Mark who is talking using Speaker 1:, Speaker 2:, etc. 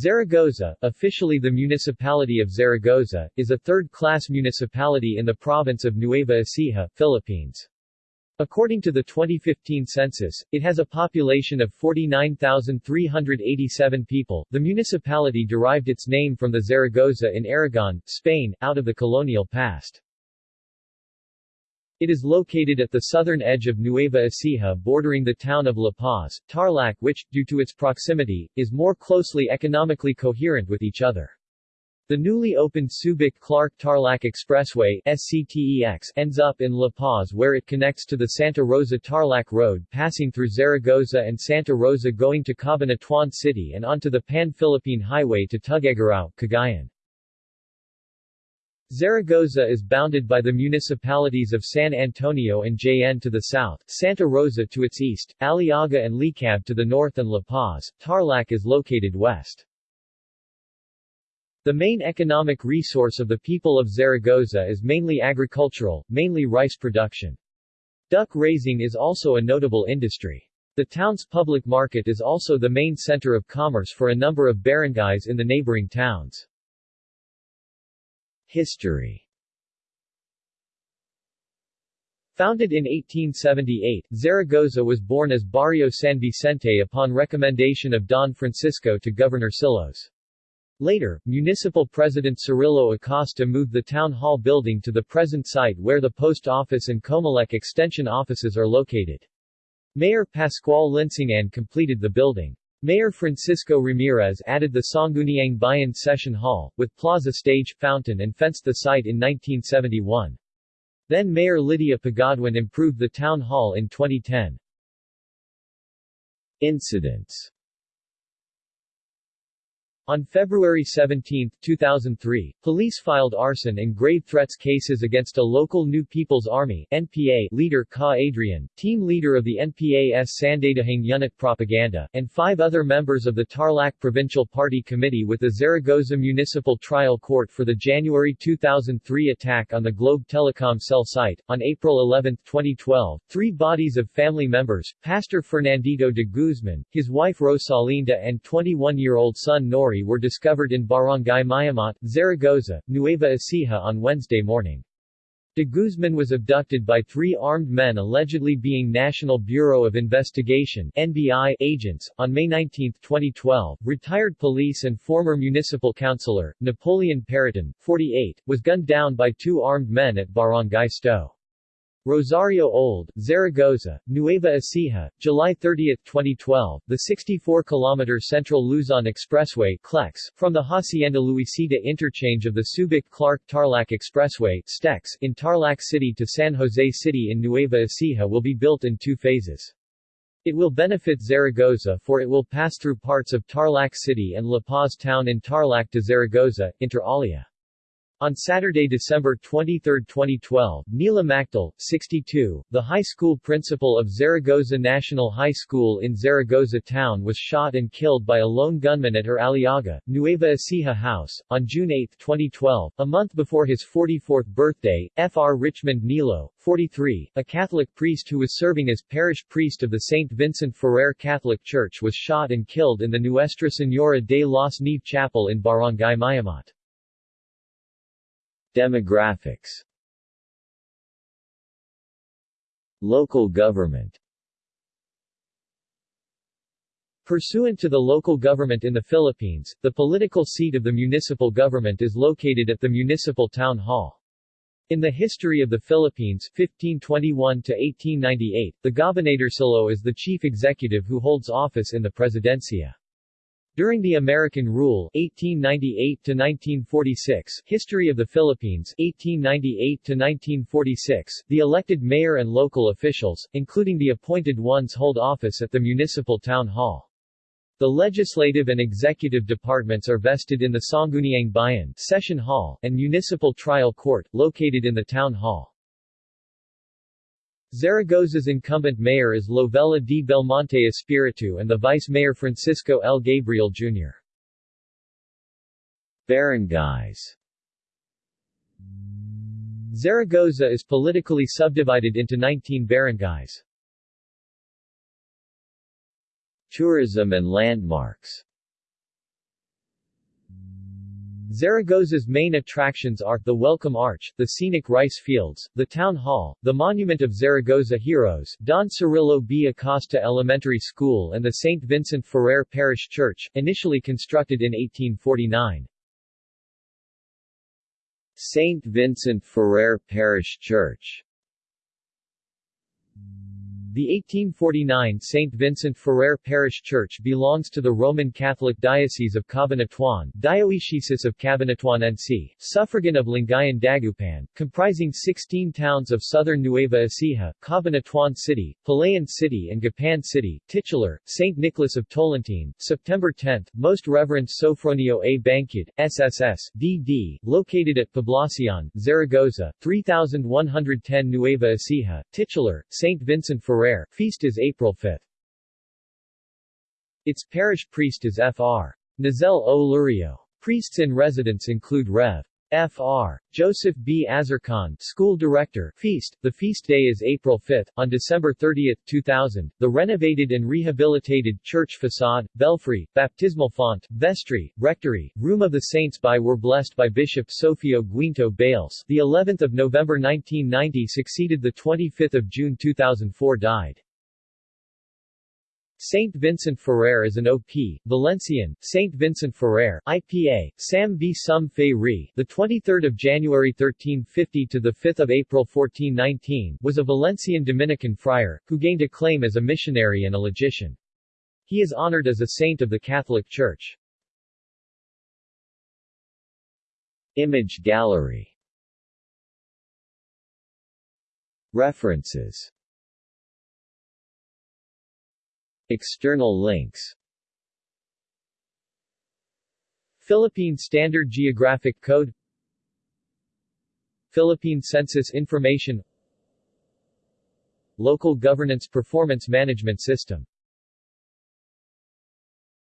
Speaker 1: Zaragoza, officially the municipality of Zaragoza, is a third-class municipality in the province of Nueva Ecija, Philippines. According to the 2015 census, it has a population of 49,387 people. The municipality derived its name from the Zaragoza in Aragon, Spain, out of the colonial past. It is located at the southern edge of Nueva Ecija bordering the town of La Paz, Tarlac which, due to its proximity, is more closely economically coherent with each other. The newly opened Subic-Clark-Tarlac Expressway SCTEX ends up in La Paz where it connects to the Santa Rosa-Tarlac Road passing through Zaragoza and Santa Rosa going to Cabanatuan City and onto the Pan-Philippine Highway to Tuguegarao, Cagayan. Zaragoza is bounded by the municipalities of San Antonio and Jaen to the south, Santa Rosa to its east, Aliaga and Licab to the north and La Paz, Tarlac is located west. The main economic resource of the people of Zaragoza is mainly agricultural, mainly rice production. Duck raising is also a notable industry. The town's public market is also the main center of commerce for a number of barangays in the neighboring towns. History Founded in 1878, Zaragoza was born as Barrio San Vicente upon recommendation of Don Francisco to Governor Silos. Later, Municipal President Cirilo Acosta moved the town hall building to the present site where the post office and Comelec extension offices are located. Mayor Pascual Linsingan completed the building. Mayor Francisco Ramirez added the Sangguniang Bayan Session Hall, with plaza stage, fountain and fenced the site in 1971. Then Mayor Lydia Pagodwin improved the town hall in 2010. Incidents on February 17, 2003, police filed arson and grave threats cases against a local New People's Army NPA leader Ka Adrian, team leader of the NPA's Sandatahang Unit Propaganda, and five other members of the Tarlac Provincial Party Committee with the Zaragoza Municipal Trial Court for the January 2003 attack on the Globe Telecom cell site. On April 11, 2012, three bodies of family members, Pastor Fernandito de Guzman, his wife Rosalinda and 21-year-old son Nori were discovered in Barangay Mayamot, Zaragoza, Nueva Ecija on Wednesday morning. De Guzman was abducted by three armed men allegedly being National Bureau of Investigation NBI agents. On May 19, 2012, retired police and former municipal councilor, Napoleon Periton, 48, was gunned down by two armed men at Barangay Sto. Rosario Old, Zaragoza, Nueva Ecija, July 30, 2012, the 64-kilometer Central Luzon Expressway CLEX, from the Hacienda Luisita interchange of the Subic-Clark-Tarlac Expressway STEX, in Tarlac City to San Jose City in Nueva Ecija will be built in two phases. It will benefit Zaragoza for it will pass through parts of Tarlac City and La Paz town in Tarlac to Zaragoza, inter alia. On Saturday, December 23, 2012, Nila Mactal, 62, the high school principal of Zaragoza National High School in Zaragoza town was shot and killed by a lone gunman at her Aliaga, Nueva Ecija house. On June 8, 2012, a month before his 44th birthday, Fr. Richmond Nilo, 43, a Catholic priest who was serving as parish priest of the St. Vincent Ferrer Catholic Church was shot and killed in the Nuestra Señora de los Neve Chapel in Barangay Mayamot. Demographics Local government Pursuant to the local government in the Philippines, the political seat of the municipal government is located at the Municipal Town Hall. In the history of the Philippines 1521 to 1898, the Gobernadorcillo is the chief executive who holds office in the Presidencia. During the American Rule 1898-1946, History of the Philippines 1898-1946, the elected mayor and local officials, including the appointed ones hold office at the municipal town hall. The legislative and executive departments are vested in the Sangguniang Bayan Session Hall and Municipal Trial Court, located in the town hall. Zaragoza's incumbent mayor is Lovella D. Belmonte Espiritu and the vice mayor Francisco L. Gabriel, Jr. Barangays Zaragoza is politically subdivided into 19 barangays. Tourism and landmarks Zaragoza's main attractions are, the Welcome Arch, the scenic rice fields, the Town Hall, the Monument of Zaragoza Heroes, Don Cirillo B. Acosta Elementary School and the St. Vincent Ferrer Parish Church, initially constructed in 1849. St. Vincent Ferrer Parish Church the 1849 St. Vincent Ferrer Parish Church belongs to the Roman Catholic Diocese of Cabanatuan, Diocese of Cabanatuan NC, suffragan of Lingayen Dagupan, comprising 16 towns of southern Nueva Ecija, Cabanatuan City, Palayan City and Gapan City, titular, St. Nicholas of Tolentine, September 10, Most Reverend Sofronio A. Bancud, SSS, D.D., located at Poblacion, Zaragoza, 3110 Nueva Ecija, titular, St. Vincent Ferrer Feast is April 5. Its parish priest is Fr. Nazel O. Lurio. Priests in residence include Rev. Fr. Joseph B. Azarkan, School Director, Feast. The feast day is April 5. On December 30, 2000, the renovated and rehabilitated church facade, belfry, baptismal font, vestry, rectory, room of the saints by were blessed by Bishop Sofio Guinto Balce. The 11th of November 1990 succeeded the 25th of June 2004 died. Saint Vincent Ferrer is an OP, Valencian, Saint Vincent Ferrer, IPA, Sam V. Sum Fe the 23rd of January 1350 to the 5th of April 1419, was a Valencian Dominican friar, who gained acclaim as a missionary and a logician. He is honored as a saint of the Catholic Church. Image gallery References External links. Philippine Standard Geographic Code. Philippine Census Information. Local Governance Performance Management System